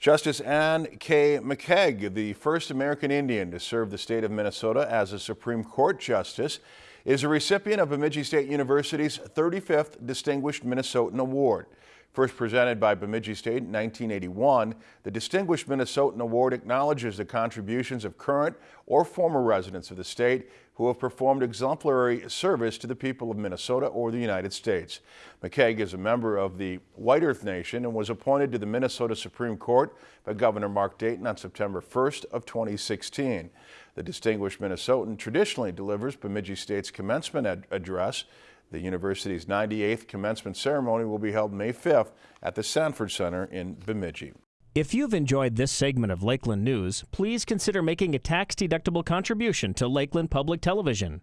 Justice Anne K. McKeig, the first American Indian to serve the state of Minnesota as a Supreme Court justice, is a recipient of Bemidji State University's 35th Distinguished Minnesotan Award. First presented by Bemidji State in 1981, the Distinguished Minnesotan Award acknowledges the contributions of current or former residents of the state who have performed exemplary service to the people of Minnesota or the United States. McKeig is a member of the White Earth Nation and was appointed to the Minnesota Supreme Court by Governor Mark Dayton on September 1st of 2016. The Distinguished Minnesotan traditionally delivers Bemidji State's commencement ad address the university's 98th commencement ceremony will be held May 5th at the Sanford Center in Bemidji. If you've enjoyed this segment of Lakeland News, please consider making a tax-deductible contribution to Lakeland Public Television.